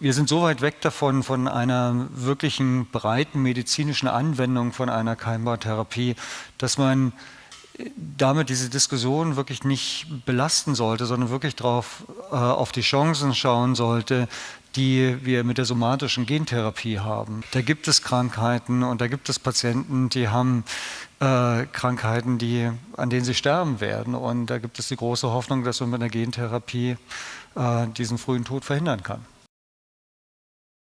wir sind so weit weg davon, von einer wirklichen breiten medizinischen Anwendung von einer Keimbautherapie, dass man äh, damit diese Diskussion wirklich nicht belasten sollte, sondern wirklich drauf, äh, auf die Chancen schauen sollte, die wir mit der somatischen Gentherapie haben. Da gibt es Krankheiten und da gibt es Patienten, die haben äh, Krankheiten, die, an denen sie sterben werden. Und da gibt es die große Hoffnung, dass man mit einer Gentherapie äh, diesen frühen Tod verhindern kann.